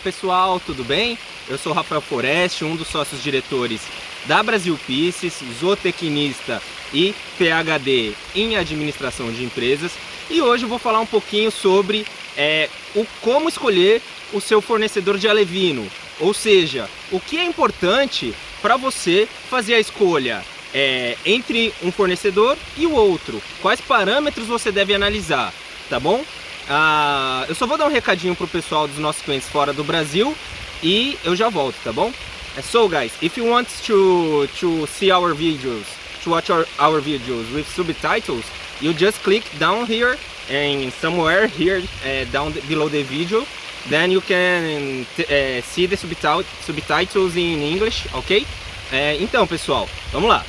pessoal, tudo bem? Eu sou Rafael Foreste, um dos sócios diretores da Brasil Pisces, zootecnista e PhD em administração de empresas e hoje eu vou falar um pouquinho sobre é, o como escolher o seu fornecedor de alevino, ou seja, o que é importante para você fazer a escolha é, entre um fornecedor e o outro, quais parâmetros você deve analisar, tá bom? Ah, eu só vou dar um recadinho pro pessoal dos nossos clientes fora do Brasil e eu já volto, tá bom? So guys, if you want to to see our videos, to watch our, our videos with subtitles, you just click down here and somewhere here uh, down below the video, then you can uh, see the subtitles in English, ok? Uh, então pessoal, vamos lá.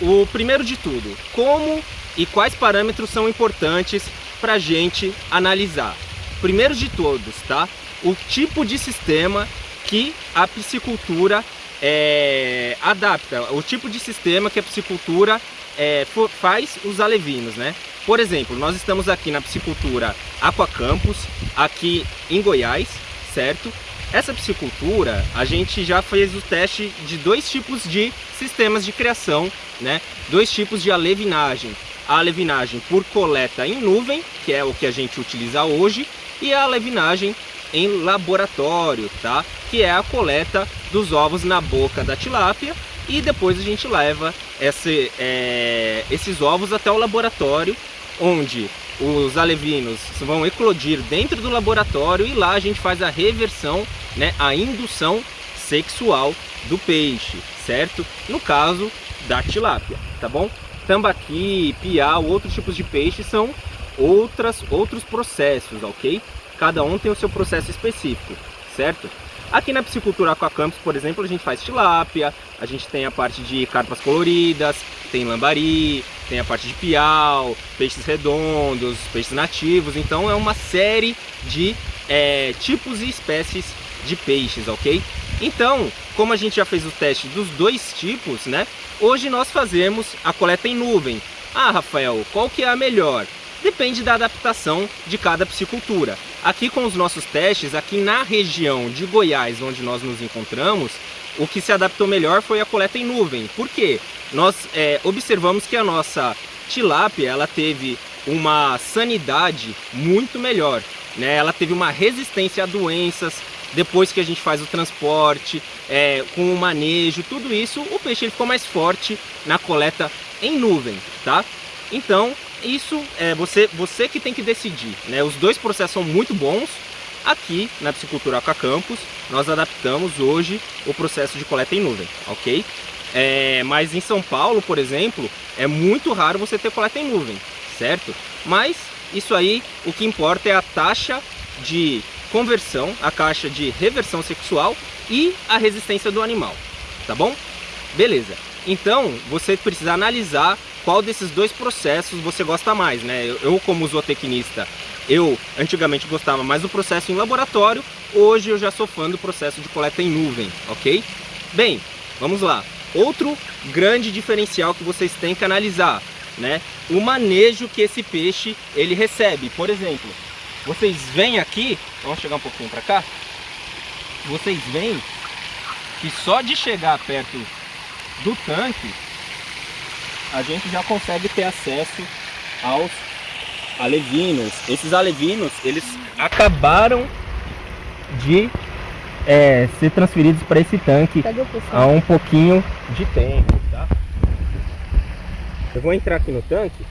O primeiro de tudo, como e quais parâmetros são importantes para a gente analisar. Primeiro de todos, tá? O tipo de sistema que a piscicultura é, adapta, o tipo de sistema que a piscicultura é, faz os alevinos, né? Por exemplo, nós estamos aqui na piscicultura Aquacampus, aqui em Goiás, certo? Essa piscicultura, a gente já fez o teste de dois tipos de sistemas de criação, né? Dois tipos de alevinagem a alevinagem por coleta em nuvem, que é o que a gente utiliza hoje, e a alevinagem em laboratório, tá? Que é a coleta dos ovos na boca da tilápia e depois a gente leva esse, é, esses ovos até o laboratório, onde os alevinos vão eclodir dentro do laboratório e lá a gente faz a reversão, né, a indução sexual do peixe, certo? No caso da tilápia, tá bom? Tambaqui, piau, outros tipos de peixe são outras, outros processos, ok? Cada um tem o seu processo específico, certo? Aqui na piscicultura Aquacampus, por exemplo, a gente faz tilápia, a gente tem a parte de carpas coloridas, tem lambari, tem a parte de piau, peixes redondos, peixes nativos, então é uma série de é, tipos e espécies de peixes, ok? Então, como a gente já fez o teste dos dois tipos, né? Hoje nós fazemos a coleta em nuvem. Ah, Rafael, qual que é a melhor? Depende da adaptação de cada piscicultura. Aqui com os nossos testes, aqui na região de Goiás, onde nós nos encontramos, o que se adaptou melhor foi a coleta em nuvem. Por quê? Nós é, observamos que a nossa tilápia ela teve uma sanidade muito melhor. Né? Ela teve uma resistência a doenças, depois que a gente faz o transporte, é, com o manejo, tudo isso, o peixe ele ficou mais forte na coleta em nuvem, tá? Então, isso é você, você que tem que decidir, né? Os dois processos são muito bons. Aqui na Piscicultura Campus, nós adaptamos hoje o processo de coleta em nuvem, ok? É, mas em São Paulo, por exemplo, é muito raro você ter coleta em nuvem, certo? Mas isso aí, o que importa é a taxa de conversão, a caixa de reversão sexual e a resistência do animal, tá bom? Beleza. Então, você precisa analisar qual desses dois processos você gosta mais, né? Eu, como zootecnista, eu antigamente gostava mais do processo em laboratório, hoje eu já sou fã do processo de coleta em nuvem, ok? Bem, vamos lá. Outro grande diferencial que vocês têm que analisar, né? O manejo que esse peixe ele recebe. Por exemplo, vocês vêm aqui, vamos chegar um pouquinho para cá. Vocês veem que só de chegar perto do tanque, a gente já consegue ter acesso aos alevinos. Esses alevinos, eles acabaram de é, ser transferidos para esse tanque há um pouquinho de tempo, tá? Eu vou entrar aqui no tanque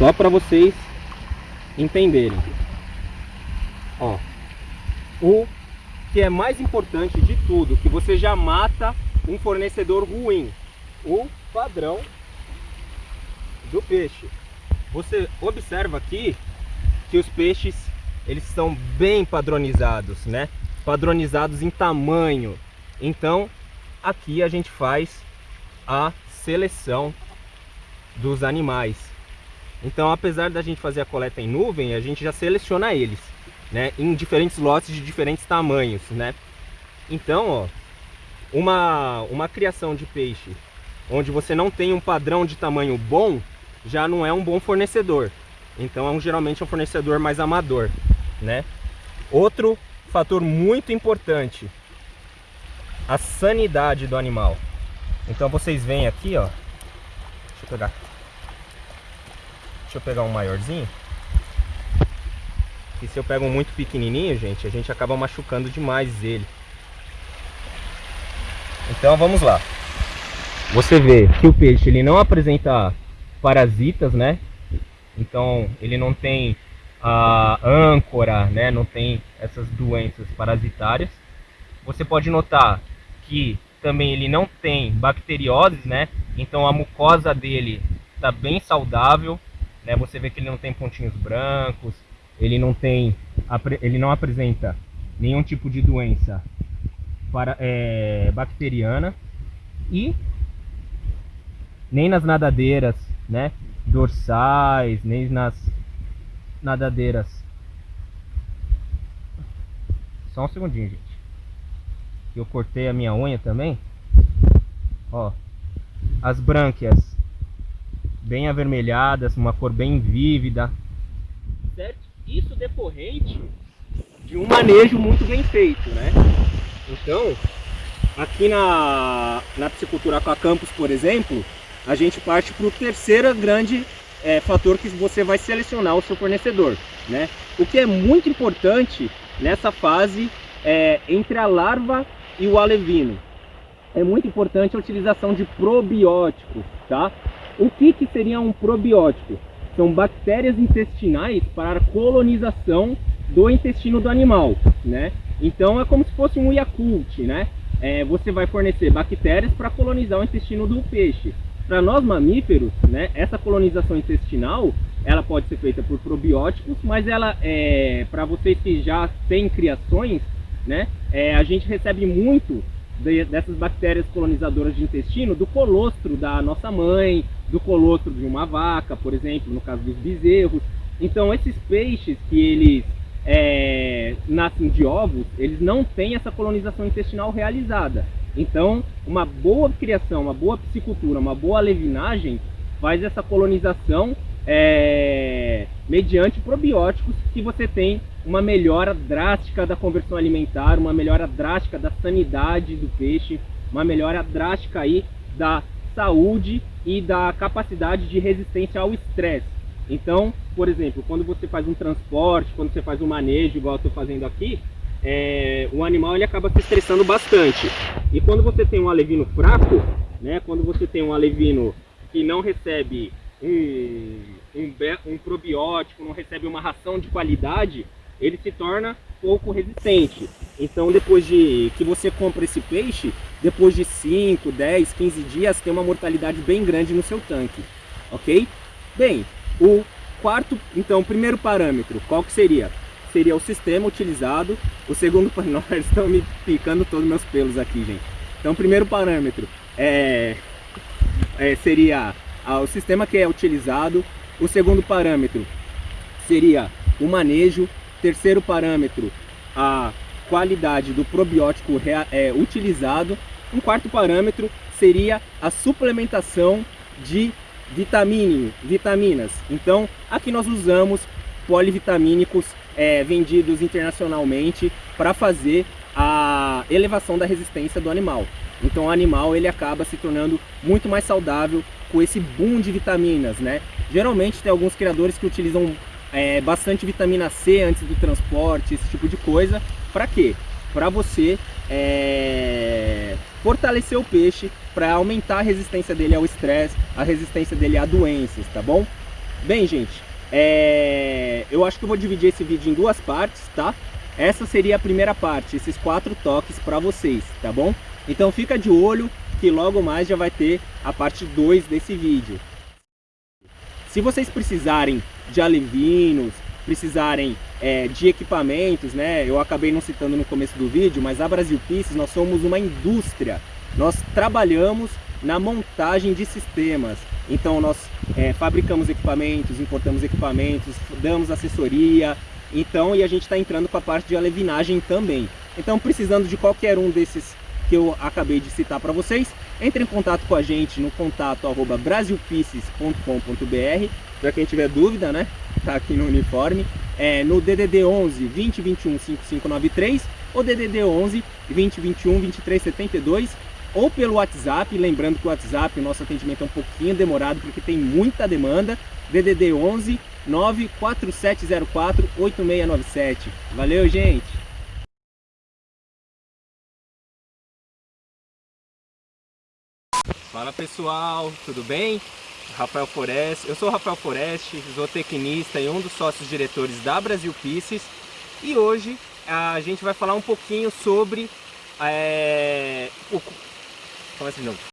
Só para vocês entenderem. Ó, o que é mais importante de tudo, que você já mata um fornecedor ruim, o padrão do peixe. Você observa aqui que os peixes eles são bem padronizados, né? Padronizados em tamanho. Então, aqui a gente faz a seleção dos animais. Então, apesar da gente fazer a coleta em nuvem, a gente já seleciona eles, né? Em diferentes lotes de diferentes tamanhos, né? Então, ó, uma, uma criação de peixe onde você não tem um padrão de tamanho bom, já não é um bom fornecedor. Então, é um, geralmente é um fornecedor mais amador. né? Outro fator muito importante, a sanidade do animal. Então vocês veem aqui, ó. Deixa eu pegar. Deixa eu pegar um maiorzinho. E se eu pego um muito pequenininho, gente, a gente acaba machucando demais ele. Então vamos lá. Você vê que o peixe ele não apresenta parasitas, né? Então ele não tem a âncora, né? Não tem essas doenças parasitárias. Você pode notar que também ele não tem bacterioses, né? Então a mucosa dele está bem saudável, né? Você vê que ele não tem pontinhos brancos, ele não tem, ele não apresenta nenhum tipo de doença para, é, bacteriana e nem nas nadadeiras, né, dorsais, nem nas nadadeiras. Só um segundinho, gente. Eu cortei a minha unha também. Ó, as brânquias bem avermelhadas, uma cor bem vívida. Certo? Isso decorrente de um manejo muito bem feito, né? Então, aqui na, na piscicultura aquacampus, por exemplo, a gente parte para o terceiro grande é, fator que você vai selecionar o seu fornecedor, né? O que é muito importante nessa fase é, entre a larva e o alevino. É muito importante a utilização de probióticos, tá? O que, que seria um probiótico? são bactérias intestinais para a colonização do intestino do animal, né? Então é como se fosse um Yakult, né? É, você vai fornecer bactérias para colonizar o intestino do peixe. Para nós mamíferos, né, essa colonização intestinal, ela pode ser feita por probióticos, mas ela é para vocês que já têm criações, né, é, a gente recebe muito de, dessas bactérias colonizadoras de intestino do colostro da nossa mãe, do colostro de uma vaca, por exemplo, no caso dos bezerros. Então esses peixes que eles é, nascem de ovos, eles não têm essa colonização intestinal realizada. Então uma boa criação, uma boa piscicultura, uma boa levinagem faz essa colonização é, mediante probióticos que você tem uma melhora drástica da conversão alimentar, uma melhora drástica da sanidade do peixe, uma melhora drástica aí da saúde e da capacidade de resistência ao estresse. Então, por exemplo, quando você faz um transporte, quando você faz um manejo, igual eu estou fazendo aqui, é, o animal ele acaba se estressando bastante. E quando você tem um alevino fraco, né, quando você tem um alevino que não recebe um, um probiótico, não recebe uma ração de qualidade, ele se torna pouco resistente. Então depois de que você compra esse peixe, depois de 5, 10, 15 dias, tem uma mortalidade bem grande no seu tanque, ok? Bem, o quarto, então, o primeiro parâmetro, qual que seria? Seria o sistema utilizado. O segundo, nós estão me picando todos meus pelos aqui, gente. Então, o primeiro parâmetro é, é seria o sistema que é utilizado. O segundo parâmetro seria o manejo. Terceiro parâmetro, a qualidade do probiótico é, utilizado. Um quarto parâmetro seria a suplementação de vitaminas. Então, aqui nós usamos polivitamínicos é, vendidos internacionalmente para fazer elevação da resistência do animal. Então o animal ele acaba se tornando muito mais saudável com esse boom de vitaminas, né? Geralmente tem alguns criadores que utilizam é, bastante vitamina C antes do transporte, esse tipo de coisa. Para quê? Para você é, fortalecer o peixe, para aumentar a resistência dele ao estresse, a resistência dele a doenças, tá bom? Bem, gente, é, eu acho que eu vou dividir esse vídeo em duas partes, tá? Essa seria a primeira parte, esses quatro toques para vocês, tá bom? Então fica de olho que logo mais já vai ter a parte 2 desse vídeo. Se vocês precisarem de alevinos, precisarem é, de equipamentos, né? Eu acabei não citando no começo do vídeo, mas a Brasil Pieces nós somos uma indústria. Nós trabalhamos na montagem de sistemas. Então nós é, fabricamos equipamentos, importamos equipamentos, damos assessoria. Então e a gente está entrando com a parte de alevinagem também. Então precisando de qualquer um desses que eu acabei de citar para vocês, entre em contato com a gente no contato arroba brasilpieces.com.br para quem tiver dúvida, né? Tá aqui no uniforme. é, no DDD 11 2021 5593 ou DDD 11 2021 2372 ou pelo WhatsApp, lembrando que o WhatsApp, o nosso atendimento é um pouquinho demorado porque tem muita demanda, DDD 11 94704 8697. Valeu, gente! Fala pessoal, tudo bem? Rafael Foreste, eu sou Rafael Foreste, zootecnista e um dos sócios diretores da Brasil Pisces e hoje a gente vai falar um pouquinho sobre é, o, 放心了